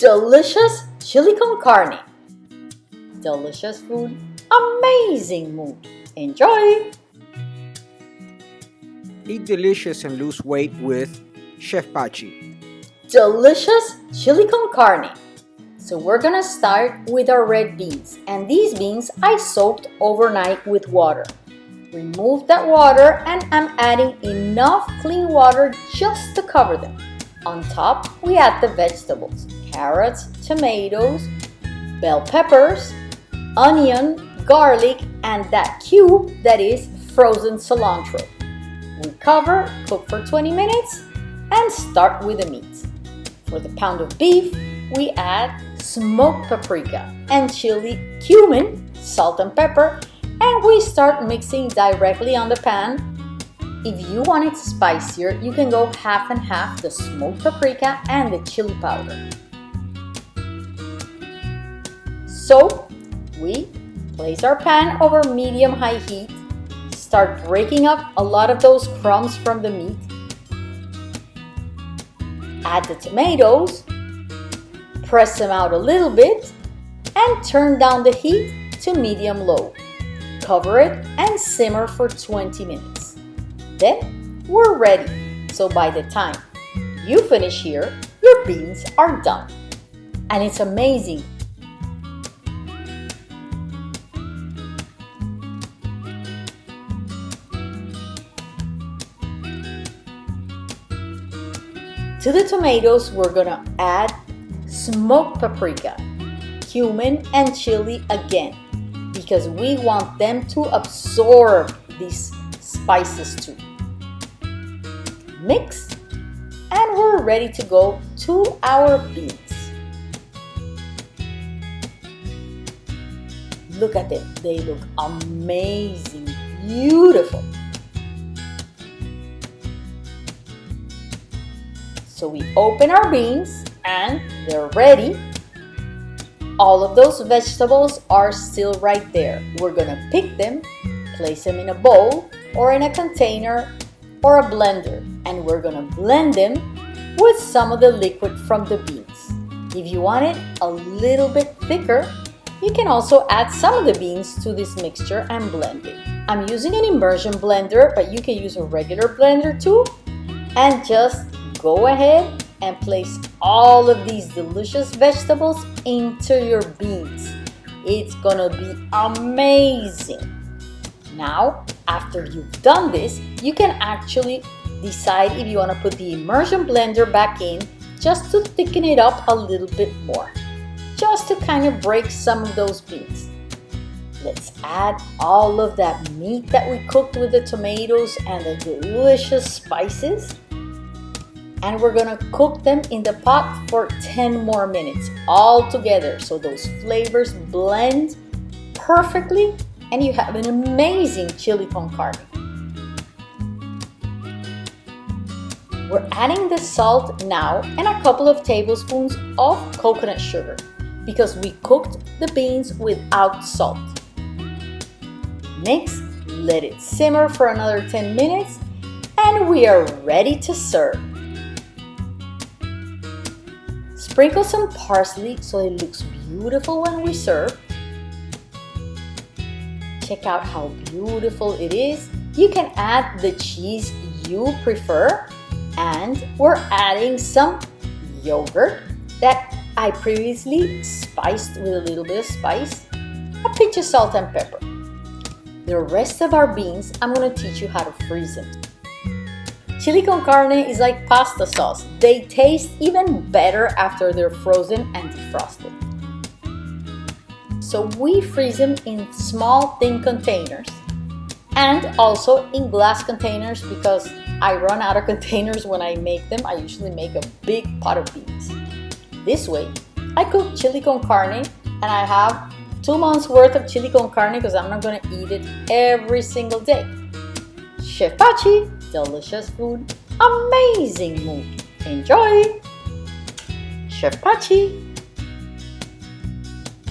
delicious chili con carne. Delicious food, amazing mood. Enjoy! Eat delicious and lose weight with Chef Pachi. Delicious chili con carne. So we're gonna start with our red beans and these beans I soaked overnight with water. Remove that water and I'm adding enough clean water just to cover them. On top, we add the vegetables, carrots, tomatoes, bell peppers, onion, garlic, and that cube that is frozen cilantro. We cover, cook for 20 minutes, and start with the meat. For the pound of beef, we add smoked paprika and chili, cumin, salt and pepper, and we start mixing directly on the pan. If you want it spicier, you can go half and half the smoked paprika and the chili powder. So, we place our pan over medium-high heat, start breaking up a lot of those crumbs from the meat, add the tomatoes, press them out a little bit, and turn down the heat to medium-low. Cover it and simmer for 20 minutes. Then we're ready. So by the time you finish here, your beans are done. And it's amazing. To the tomatoes, we're gonna add smoked paprika, cumin, and chili again because we want them to absorb these spices too. Mix and we're ready to go to our beans. Look at them, they look amazing, beautiful. So we open our beans and they're ready. All of those vegetables are still right there. We're gonna pick them, place them in a bowl or in a container or a blender and we're gonna blend them with some of the liquid from the beans. If you want it a little bit thicker, you can also add some of the beans to this mixture and blend it. I'm using an immersion blender, but you can use a regular blender too. And just go ahead and place all of these delicious vegetables into your beans. It's gonna be amazing. Now, after you've done this, you can actually decide if you wanna put the immersion blender back in just to thicken it up a little bit more, just to kind of break some of those beans. Let's add all of that meat that we cooked with the tomatoes and the delicious spices and we're gonna cook them in the pot for 10 more minutes all together so those flavors blend perfectly and you have an amazing chili con carne. We're adding the salt now and a couple of tablespoons of coconut sugar because we cooked the beans without salt. Mix, let it simmer for another 10 minutes and we are ready to serve. Sprinkle some parsley so it looks beautiful when we serve. Check out how beautiful it is. You can add the cheese you prefer and we're adding some yogurt that I previously spiced with a little bit of spice, a pinch of salt and pepper. The rest of our beans, I'm going to teach you how to freeze them. Chili con carne is like pasta sauce. They taste even better after they're frozen and defrosted. So we freeze them in small thin containers and also in glass containers because I run out of containers when I make them. I usually make a big pot of beans. This way, I cook chili con carne and I have two months worth of chili con carne because I'm not gonna eat it every single day. Chef Pachi, delicious food, amazing mood. Enjoy! Chef Pachi!